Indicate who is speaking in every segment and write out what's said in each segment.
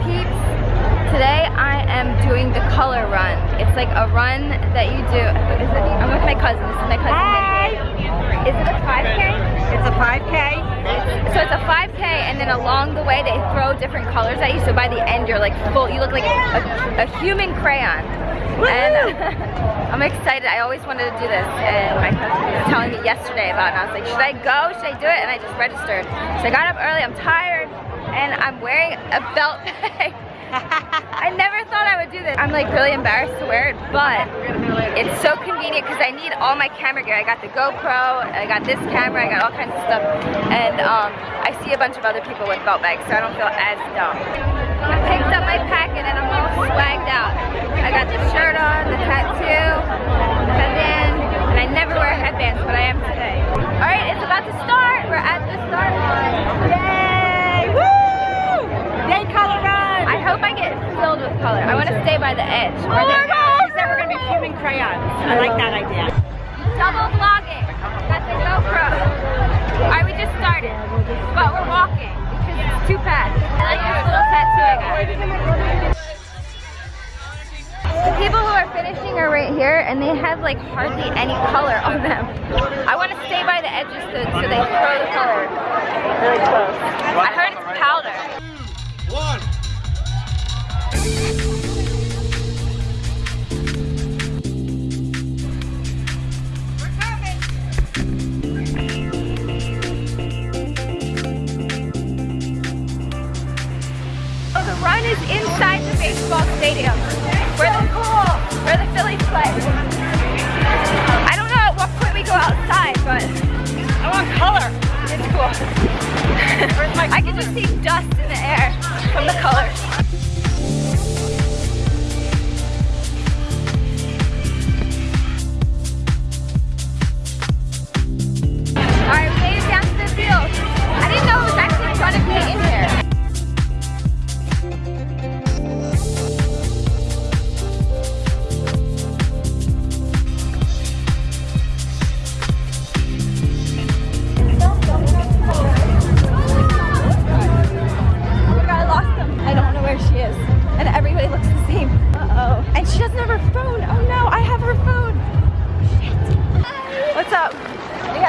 Speaker 1: peeps? Today I am doing the color run. It's like a run that you do. Is it, I'm with my cousin. This is my cousin.
Speaker 2: Hi.
Speaker 1: Is it a 5K?
Speaker 2: It's a 5K.
Speaker 1: So it's a 5K and then along the way they throw different colors at you. So by the end you're like full, you look like a, a human crayon. And I'm excited. I always wanted to do this and my cousin was telling me yesterday about it. And I was like, should I go? Should I do it? And I just registered. So I got up early. I'm tired and I'm wearing a belt bag. I never thought I would do this. I'm like really embarrassed to wear it, but it's so convenient because I need all my camera gear. I got the GoPro, I got this camera, I got all kinds of stuff. And um, I see a bunch of other people with belt bags, so I don't feel as dumb. I picked up my packet and I'm all swagged out. I got the shirt on, the tattoo, the headband, and I never wear headbands, but I am today. All right, it's about to start. We're at the start line.
Speaker 2: Yay! Woo! Day color run.
Speaker 1: I hope I get filled with color. I want to stay by the edge.
Speaker 2: Oh my God! Said we're gonna be human crayons. I like that idea.
Speaker 1: Double vlogging. But we're walking because it's too fast. I like this little tattoo I got. The people who are finishing are right here and they have like hardly any color on them. I want to stay by the edges so, so they throw the color really close. I heard the I don't know at what point we go outside, but
Speaker 2: I want color.
Speaker 1: it's cool. I can just see dust in the air from the colors.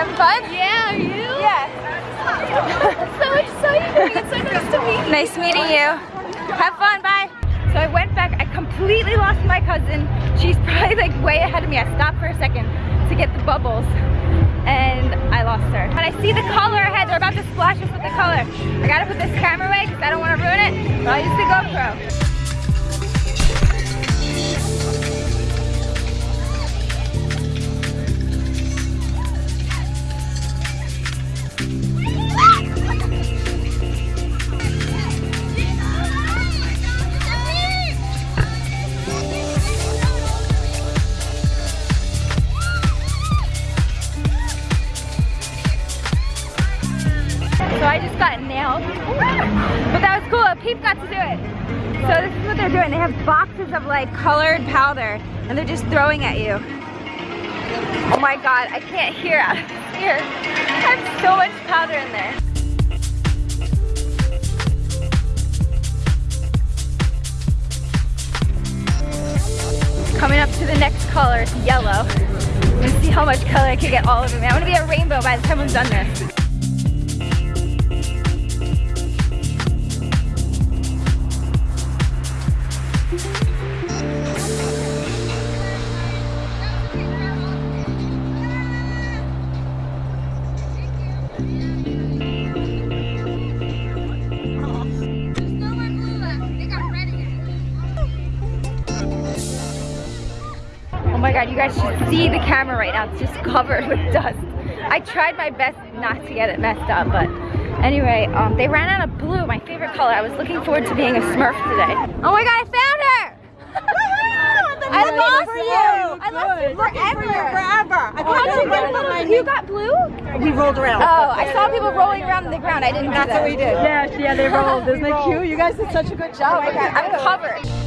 Speaker 1: Having fun? Yeah, are you? Yeah. so exciting. It's so nice to meet you. Nice meeting you. Have fun, bye. So I went back, I completely lost my cousin. She's probably like way ahead of me. I stopped for a second to get the bubbles and I lost her. When I see the color ahead, they're about to splash us with the color. I gotta put this camera away because I don't want to ruin it, but I'll use the GoPro. I just got nailed. But that was cool. Peep got to do it. So this is what they're doing. They have boxes of like colored powder and they're just throwing at you. Oh my god, I can't hear out of here. I have so much powder in there. Coming up to the next color, it's yellow. Let's see how much color I can get all over me. I want to be a rainbow by the time I'm done this. God, you guys should see the camera right now. It's just covered with dust. I tried my best not to get it messed up, but anyway, um, they ran out of blue, my favorite color. I was looking forward to being a Smurf today. Oh my god, I found her! I
Speaker 2: Looking
Speaker 1: lost
Speaker 2: for
Speaker 1: you!
Speaker 2: you.
Speaker 1: I lost you
Speaker 2: Good.
Speaker 1: forever!
Speaker 2: Forever. I
Speaker 1: How'd you
Speaker 2: couldn't
Speaker 1: get
Speaker 2: remember
Speaker 1: blue? You got blue?
Speaker 2: We rolled around.
Speaker 1: Oh, I saw people rolling around on the ground. I didn't do
Speaker 2: That's what we did.
Speaker 3: Yeah, yeah, they rolled. Isn't it cute? You guys did such a good job.
Speaker 1: Oh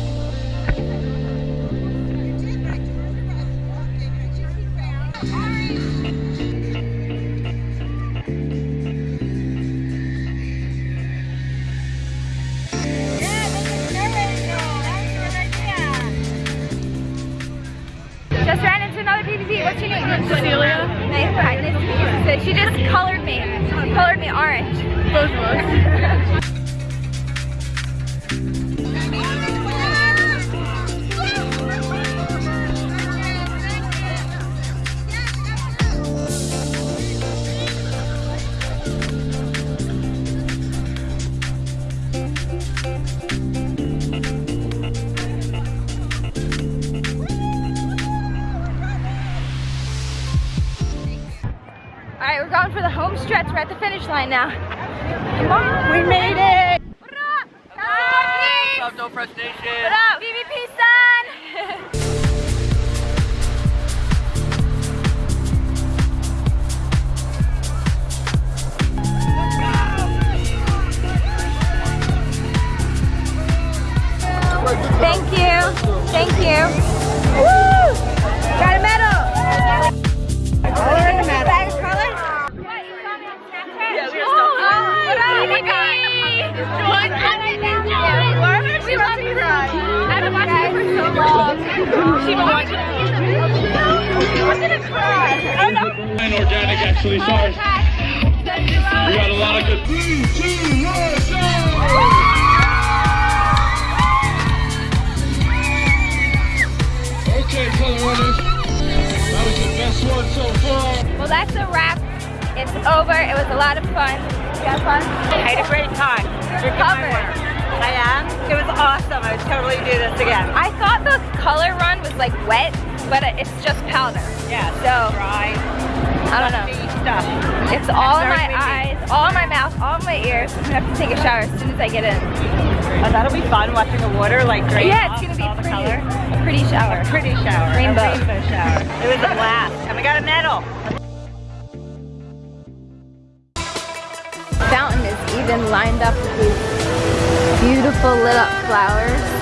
Speaker 1: Cecilia. Nice she just colored me. She colored me orange. Both of us. Stretch. We're at the finish line now. Come on.
Speaker 3: We made it.
Speaker 1: What up? What's
Speaker 4: up, No Fresh Nation?
Speaker 1: What up? VVP son! Thank you. Thank you. Woo! I'm
Speaker 5: organic actually, sorry. We got a lot of good. Okay, color runners. That was the best one so far.
Speaker 1: Well, that's a wrap. It's over. It was a lot of fun. You had fun?
Speaker 2: I had a great time.
Speaker 1: You're covered.
Speaker 2: I am. It was awesome. I would totally do this again.
Speaker 1: I thought the color run was like wet, but it's just powder.
Speaker 2: Yeah.
Speaker 1: So,
Speaker 2: dry.
Speaker 1: I don't know.
Speaker 2: stuff.
Speaker 1: It's all in my eyes, all in my mouth, all in my ears. I'm gonna have to take a shower as soon as I get in.
Speaker 2: Oh, that'll be fun watching the water like drain
Speaker 1: Yeah, it's gonna be pretty,
Speaker 2: color.
Speaker 1: a pretty shower.
Speaker 2: Pretty shower. a
Speaker 1: Rainbow.
Speaker 2: rainbow shower. It was a blast. And we got a medal.
Speaker 1: fountain is even lined up with beautiful lit up flowers.